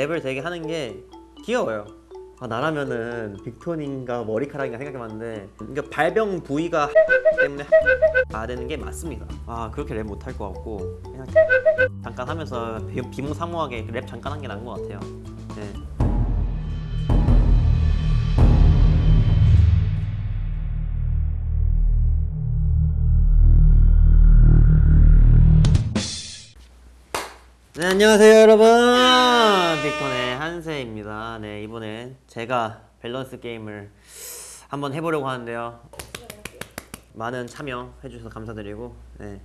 랩을 되게 하는 게 귀여워요. 아, 나라면은 빅톤인가 머리카락인가 생각해봤는데 그러니까 발병 부위가 때문에 아 되는 게 맞습니다. 아 그렇게 랩 못할 것 같고 그냥 잠깐 하면서 비- 비몽사몽하게 랩 잠깐 한 게 나은 것 같아요. 네. 네 안녕하세요 여러분 빅톤의 한세입니다. 네 이번엔 제가 밸런스 게임을 한번 해보려고 하는데요. 많은 참여 해 주셔서 감사드리고 네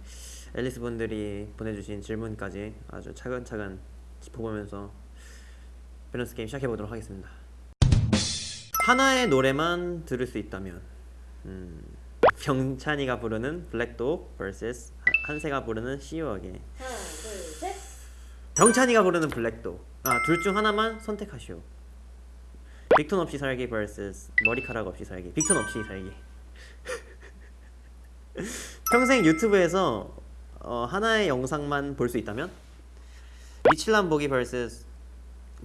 앨리스 분들이 보내주신 질문까지 아주 차근차근 짚어보면서 밸런스 게임 시작해 보도록 하겠습니다. 하나의 노래만 들을 수 있다면 음, 병찬이가 부르는 블랙독 vs 한세가 부르는 셋. 병찬이가 부르는 블랙독. 아 둘 중 하나만 선택하시오. 빅톤 없이 살기 vs 머리카락 없이 살기. 빅톤 없이 살기. 평생 유튜브에서 어, 하나의 영상만 볼 수 있다면? 미칠란 보기 vs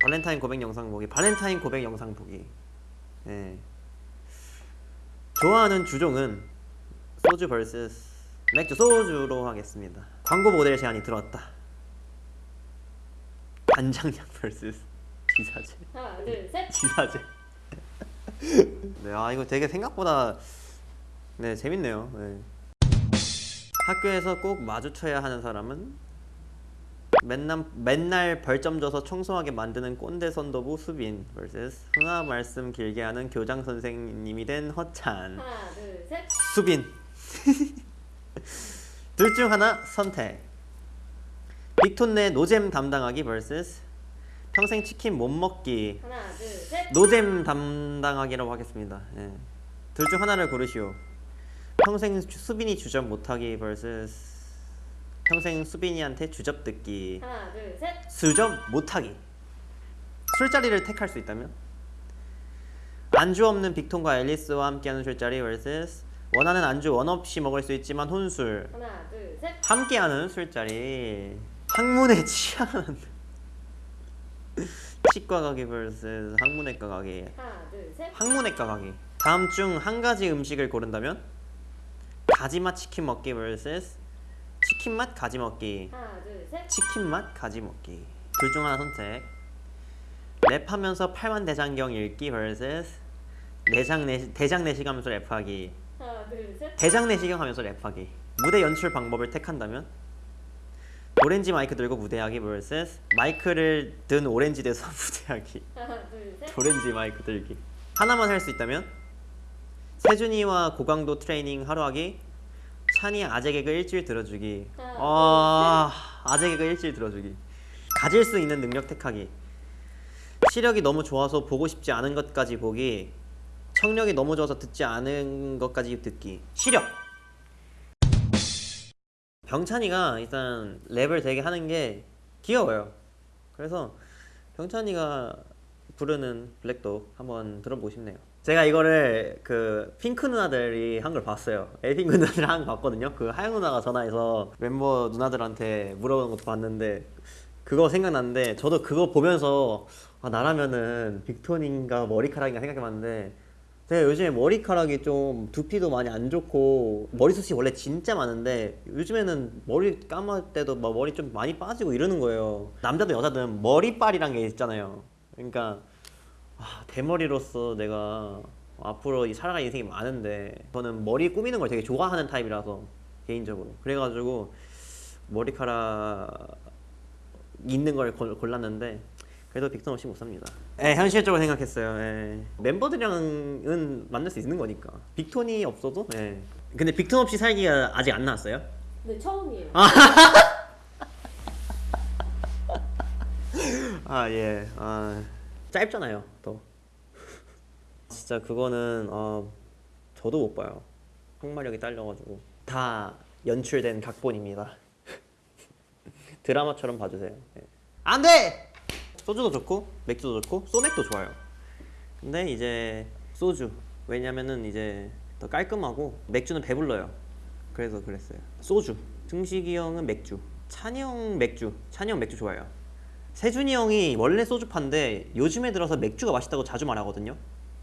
발렌타인 고백 영상 보기. 발렌타인 고백 영상 보기. 예. 좋아하는 주종은 소주 vs 맥주. 소주로 하겠습니다. 광고 모델 제안이 들어왔다 간장약 vs 지사제 하나, 둘, 셋. 지사제 네, 아 이거 되게 생각보다 네 재밌네요 네. 학교에서 꼭 마주쳐야 하는 사람은 맨날, 맨날 벌점 줘서 청소하게 만드는 꼰대 선도부 수빈 vs 흥화 말씀 길게 하는 교장 선생님이 된 허찬 하나, 둘, 셋. 수빈 둘 중 하나 선택 빅톤 내 노잼 담당하기 vs 평생 치킨 못 먹기 하나, 둘, 셋. 노잼 담당하기라고 하겠습니다 예. 둘중 하나를 고르시오 평생 주- 수빈이 주접 못하기 vs 평생 수빈이한테 주접 듣기 하나, 둘, 셋. 수접 못하기 술자리를 택할 수 있다면 안주 없는 빅톤과 앨리스와 함께하는 술자리 vs 원하는 안주 원 없이 먹을 수 있지만 혼술 하나, 둘, 셋. 함께하는 술자리 학문에 취하는 치과 가기 vs 학문외과 가기. 하나, 둘, 셋. 학문외과 가기. 다음 중 한 가지 음식을 고른다면? 가지맛 치킨 먹기 vs 치킨 맛 가지 먹기. 하나, 둘, 셋. 치킨 맛 가지 먹기. 둘 중 하나 선택. 랩하면서 팔만 대장경 읽기 vs 내장 내 대장 내시경 하면서 랩하기. 하나, 둘, 셋. 대장 내시경 하면서 랩하기. 무대 연출 방법을 택한다면 오렌지 마이크 들고 무대하기 vs 마이크를 든 오렌지 돼서 무대하기. 하나, 둘, 셋. 오렌지 마이크 들기. 하나만 할 수 있다면 세준이와 고강도 트레이닝 하루 하기 찬이 아재 개그 일주일 들어주기. 하나, 아 아재 개그 일주일 들어주기. 가질 수 있는 능력 택하기. 시력이 너무 좋아서 보고 싶지 않은 것까지 보기. 청력이 너무 좋아서 듣지 않은 것까지 듣기. 시력 병찬이가 일단 랩을 되게 하는 게 귀여워요 그래서 병찬이가 부르는 블랙독 한번 들어보고 싶네요. 제가 이거를 그 핑크 누나들이 한 걸 봤어요. 에이핑크 누나들 한 거 봤거든요. 그 하영 누나가 전화해서 멤버 누나들한테 물어보는 것도 봤는데 그거 생각났는데 저도 그거 보면서 아, 나라면은 빅톤인가 머리카락인가 생각해봤는데 제가 요즘에 머리카락이 좀 두피도 많이 안 좋고 머리숱이 원래 진짜 많은데 요즘에는 머리 감을 때도 막 머리 좀 많이 빠지고 이러는 거예요. 남자든 여자든 머리빨이란 게 있잖아요. 그러니까 아, 대머리로서 내가 앞으로 이 살아갈 인생이 많은데 저는 머리 꾸미는 걸 되게 좋아하는 타입이라서 개인적으로 그래가지고 머리카락 있는 걸 골- 골랐는데 그래도 빅톤 없이 못 삽니다. 예, 현실적으로 생각했어요. 예. 멤버들이랑은 만날 수 있는 거니까. 빅톤이 없어도. 예. 근데 빅톤 없이 살기가 아직 안 나왔어요? 네, 처음이에요. 아 예. 아 짧잖아요. 더. 진짜 그거는 어, 저도 못 봐요. 항마력이 딸려가지고 다 연출된 각본입니다. 드라마처럼 봐주세요. 예. 안 돼. 소주도 좋고 맥주도 좋고 소맥도 좋아요. 근데 이제 소주 왜냐면은 이제 더 깔끔하고 맥주는 배불러요. 그래서 그랬어요. 소주. 승식이 형은 맥주. 찬이 형 맥주. 찬이 형 맥주 좋아해요. 세준이 형이 원래 소주파인데 요즘에 들어서 맥주가 맛있다고 자주 말하거든요.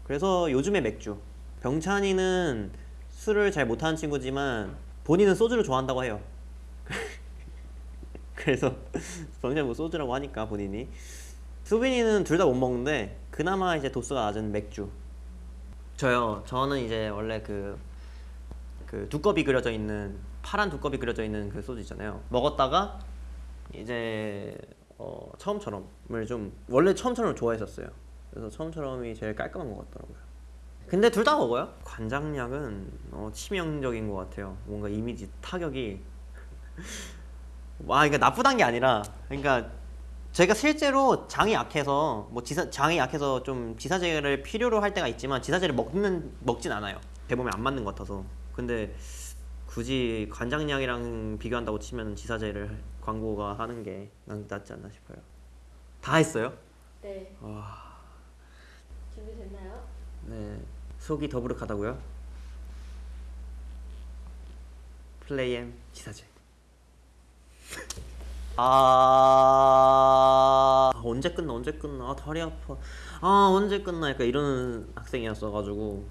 그래서 요즘에 맥주. 병찬이는 술을 잘 못하는 친구지만 본인은 소주를 좋아한다고 해요. 그래서 병찬이 뭐 소주라고 하니까 본인이. 수빈이는 둘 다 못 먹는데 그나마 이제 도수가 낮은 맥주. 저요. 저는 이제 원래 그, 그 두꺼비 그려져 있는 파란 두꺼비 그려져 있는 그 소주 있잖아요. 먹었다가 이제 어, 처음처럼을 좀 원래 처음처럼 좋아했었어요. 그래서 처음처럼이 제일 깔끔한 것 같더라고요. 근데 둘 다 먹어요. 관장약은 어, 치명적인 것 같아요. 뭔가 이미지 타격이 와 그러니까 나쁘단 게 아니라 그러니까 제가 실제로 장이 약해서 뭐 지사 장이 약해서 좀 지사제를 필요로 할 때가 있지만 지사제를 먹는 먹진 않아요. 대 몸에 안 맞는 것 같아서. 근데 굳이 관장약이랑 비교한다고 치면 지사제를 광고가 하는 게 낫지 않나 싶어요. 다 했어요? 네. 와, 준비됐나요? 네 속이 더부룩하다고요? 플레이엠 지사제. 아. 언제 끝나 언제 끝나? 아 다리 아파. 아 언제 끝나? 약간 이런 학생이었어가지고.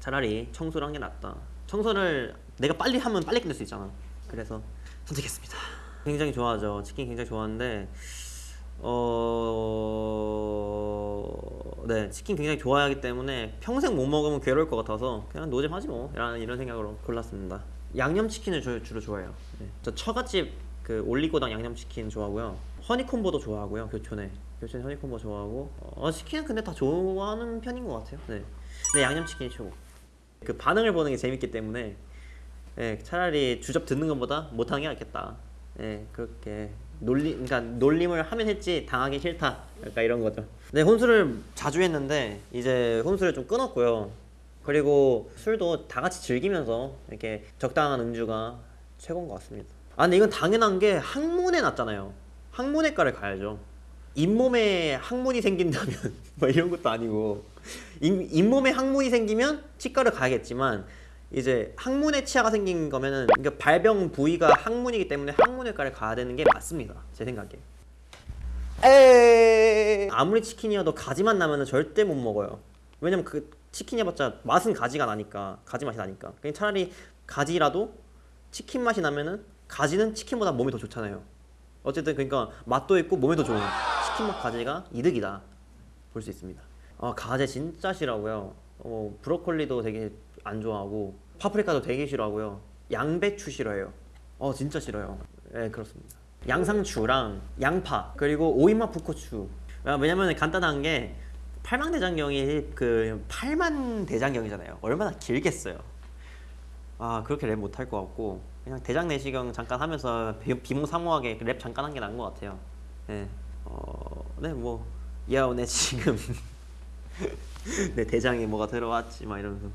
차라리 청소를 한 게 낫다. 청소를 내가 빨리 하면 빨리 끝낼 수 있잖아. 그래서 선택했습니다. 굉장히 좋아하죠. 치킨 굉장히 좋아하는데 어 네 치킨 굉장히 좋아하기 때문에 평생 못 먹으면 괴로울 것 같아서 그냥 노잼하지 뭐. 라는 이런 생각으로 골랐습니다. 양념치킨을 주, 주로 좋아해요. 네. 저 처갓집 그 올리고당 양념치킨 좋아하고요 허니콤보도 좋아하고요 교촌에 교촌 허니콤보 좋아하고 어, 치킨은 근데 다 좋아하는 편인 것 같아요 네, 네 양념치킨이 최고 그 반응을 보는 게 재밌기 때문에 예, 차라리 주접 듣는 것보다 못하는 게 낫겠다. 예, 그렇게 놀리, 그러니까 놀림을 하면 했지 당하기 싫다. 약간 이런 거죠. 네, 혼술을 자주 했는데 이제 혼술을 좀 끊었고요. 그리고 술도 다 같이 즐기면서 이렇게 적당한 음주가 최고인 것 같습니다. 아, 근데 이건 당연한 게 학문에 났잖아요. 학문외과를 가야죠. 잇몸에 항문이 생긴다면 뭐 이런 것도 아니고. 잇, 잇몸에 항문이 생기면 치과를 가야겠지만 이제 항문에 치아가 생긴 거면은 그러니까 발병 부위가 항문이기 때문에 항문외과를 가야 되는 게 맞습니다. 제 생각에. 아무리 치킨이어도 가지만 나면은 절대 못 먹어요. 왜냐면 그 치킨이 해봤자 맛은 가지가 나니까 가지 맛이 나니까. 그냥 차라리 가지라도 치킨 맛이 나면은 가지는 치킨보다 몸이 더 좋잖아요. 어쨌든 그러니까 맛도 있고 몸에도 좋은 치킨 맛 가지가 이득이다. 볼 수 있습니다. 아 가지 진짜 싫어하고요. 어, 브로콜리도 되게 안 좋아하고 파프리카도 되게 싫어하고요. 양배추 싫어해요. 어 진짜 싫어요. 네 그렇습니다. 양상추랑 양파 그리고 오이맛 풋고추. 아, 왜냐면 간단한 게 팔만대장경이 그 팔만 대장경이잖아요. 얼마나 길겠어요. 아 그렇게 랩 못할 것 같고 그냥 대장 내시경 잠깐 하면서 비- 비몽사몽하게 랩 잠깐 한 게 나은 것 같아요 네, 어, 네, 뭐, 야, 내 지금 내 대장에 뭐가 들어왔지, 막 이러면서.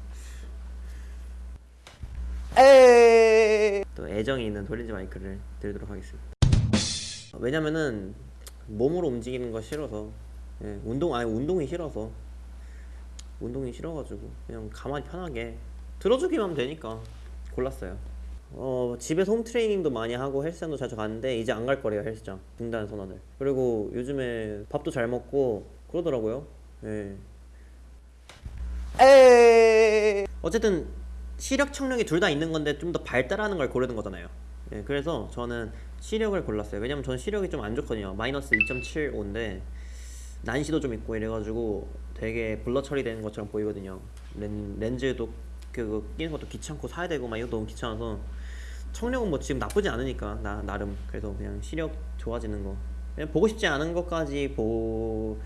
또 애정이 있는 돌리지 마이크를 들도록 하겠습니다. 왜냐면은 몸으로 움직이는 거 싫어서, 예, 운동 아니 운동이 싫어서, 운동이 싫어가지고 그냥 가만히 편하게 들어주기만 하면 되니까 골랐어요. 어 집에서 홈 트레이닝도 많이 하고 헬스장도 자주 가는데 이제 안 갈 거래요 헬스장. 중단 선언을. 그리고 요즘에 밥도 잘 먹고 그러더라고요. 예. 어쨌든 시력 청력이 둘 다 있는 건데 좀 더 발달하는 걸 고르는 거잖아요. 예, 그래서 저는 시력을 골랐어요. 왜냐면 저는 시력이 좀 안 좋거든요. 마이너스 2.75인데 난시도 좀 있고 이래가지고 되게 블러 처리되는 것처럼 보이거든요. 렌, 렌즈도 그 끼는 것도 귀찮고 사야 되고 막 이거 너무 귀찮아서 청력은 뭐 지금 나쁘지 않으니까 나 나름. 그래서 그냥 시력 좋아지는 거. 그냥 보고 싶지 않은 것까지 보기는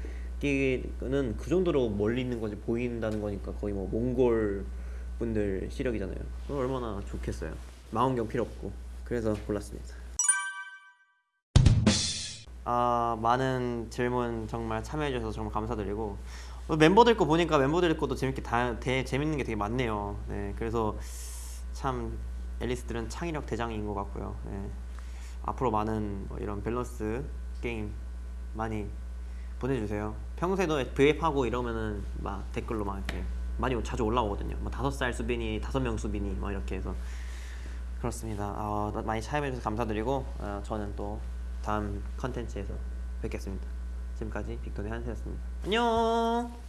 그 정도로 멀리 있는 거지 보인다는 거니까 거의 뭐 몽골 분들 시력이잖아요. 얼마나 좋겠어요. 망원경 필요 없고. 그래서 골랐습니다. 아 많은 질문 정말 참여해 주셔서 정말 감사드리고. 어, 멤버들 거 보니까 멤버들 것도 재밌게 다 대, 재밌는 게 되게 많네요. 네, 그래서 참 앨리스들은 창의력 대장인 것 같고요. 네. 앞으로 많은 뭐 이런 밸런스 게임 많이 보내주세요. 평소에도 브이앱 하고 이러면은 막 댓글로 막 이렇게 많이 자주 올라오거든요. 뭐 다섯 살 수빈이, 다섯 명 수빈이 막 이렇게 해서 그렇습니다. 어, 많이 참여해 주셔서 감사드리고 어, 저는 또 다음 컨텐츠에서 뵙겠습니다. 지금까지 빅톤의 한세였습니다. 안녕.